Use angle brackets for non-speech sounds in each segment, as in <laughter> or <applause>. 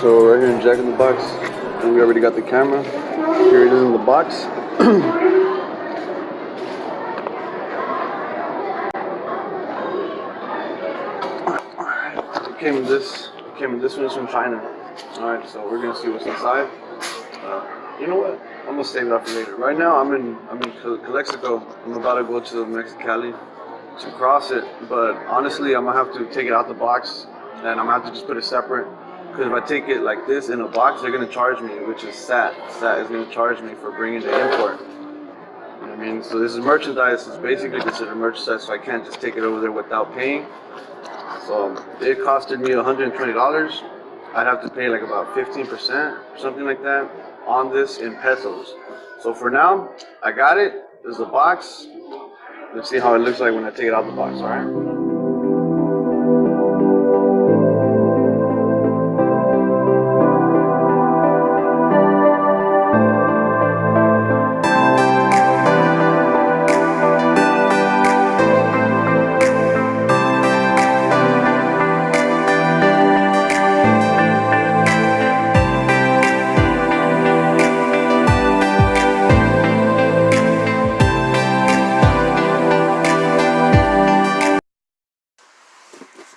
So right here in Jack in the Box, and we already got the camera. Here it is in the box. <clears throat> It came in this, came in this one, it's from China. Alright, so we're gonna see what's inside. You know what? I'm gonna save up for later. Right now, I'm in, I'm in Calexico. I'm about to go to Mexicali to cross it, but honestly, I'm gonna have to take it out the box and I'm gonna have to just put it separate. Because if I take it like this in a box, they're gonna charge me, which is SAT. SAT is gonna charge me for bringing the import. I mean? So this is merchandise. It's basically considered merchandise, so I can't just take it over there without paying. So it costed me $120. I'd have to pay like about 15% or something like that on this in pesos. So for now, I got it. There's a box. Let's see how it looks like when I take it out of the box, alright?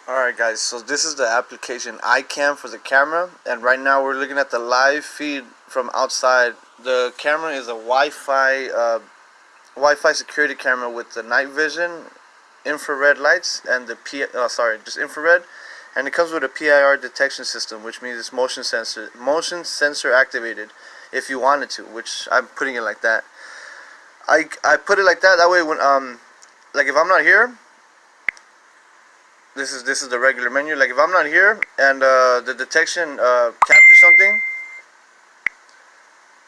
Alright guys, so this is the application iCam for the camera and right now we're looking at the live feed from outside. The camera is a Wi-Fi uh, Wi-Fi security camera with the night vision, infrared lights and the P oh, sorry, just infrared and it comes with a PIR detection system which means it's motion sensor motion sensor activated if you wanted to, which I'm putting it like that. I I put it like that that way when um like if I'm not here this is this is the regular menu. Like if I'm not here and uh, the detection uh, captures something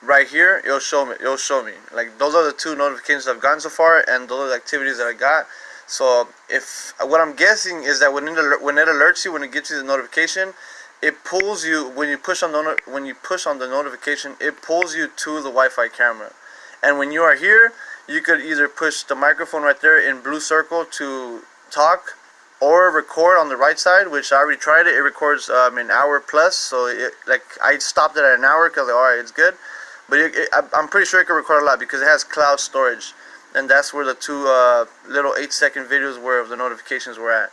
right here it'll show me it'll show me. Like those are the two notifications I've gotten so far and those are the activities that I got. So if what I'm guessing is that when it when it alerts you when it gives you the notification it pulls you when you push on the when you push on the notification it pulls you to the Wi-Fi camera. And when you are here you could either push the microphone right there in blue circle to talk or record on the right side which I already tried it. It records um, an hour plus so it, like I stopped it at an hour because like, alright it's good. But it, it, I'm pretty sure it can record a lot because it has cloud storage and that's where the two uh, little 8 second videos where the notifications were at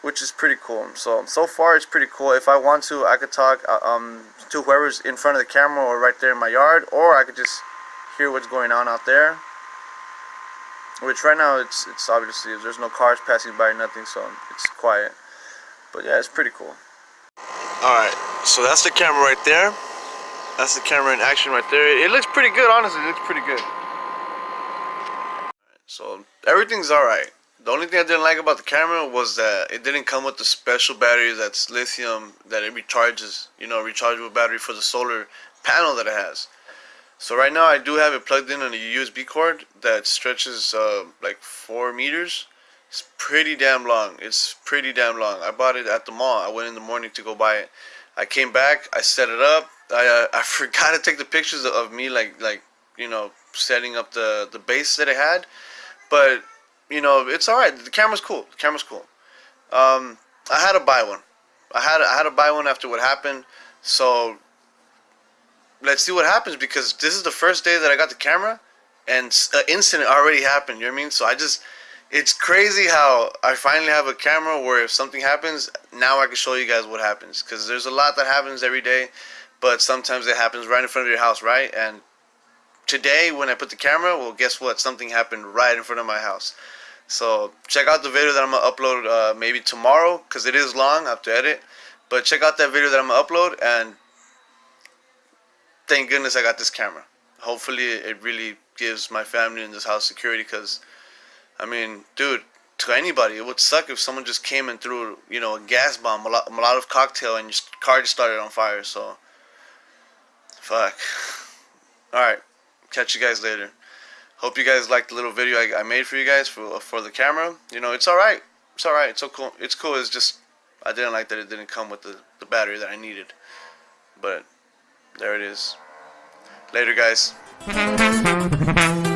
which is pretty cool. So so far it's pretty cool. If I want to I could talk uh, um, to whoever's in front of the camera or right there in my yard or I could just hear what's going on out there which right now it's it's obviously there's no cars passing by nothing so it's quiet. But yeah it's pretty cool. Alright so that's the camera right there. That's the camera in action right there. It looks pretty good honestly it looks pretty good. So everything's alright. The only thing I didn't like about the camera was that it didn't come with the special battery that's lithium that it recharges you know rechargeable battery for the solar panel that it has so right now I do have it plugged in on a USB cord that stretches uh, like 4 meters. It's pretty damn long. It's pretty damn long. I bought it at the mall. I went in the morning to go buy it. I came back. I set it up. I, uh, <laughs> I forgot to take the pictures of me like like you know setting up the the base that I had. But you know it's all right. The camera's cool. The camera's cool. Um, I had to buy one. I had I had to buy one after what happened. So let's see what happens because this is the first day that I got the camera and an incident already happened. You know what I mean? So I just, it's crazy how I finally have a camera where if something happens, now I can show you guys what happens because there's a lot that happens every day, but sometimes it happens right in front of your house, right? And today when I put the camera, well, guess what? Something happened right in front of my house. So check out the video that I'm gonna upload uh, maybe tomorrow because it is long. I have to edit, but check out that video that I'm gonna upload and thank goodness I got this camera. Hopefully it really gives my family in this house security because, I mean, dude, to anybody, it would suck if someone just came and threw, you know, a gas bomb, a lot, a lot of cocktail, and your car just started on fire. So, fuck. All right, catch you guys later. Hope you guys liked the little video I, I made for you guys for for the camera. You know, it's all right. It's all right. It's so cool. It's cool. It's just I didn't like that it didn't come with the the battery that I needed, but. There it is. Later, guys. <laughs>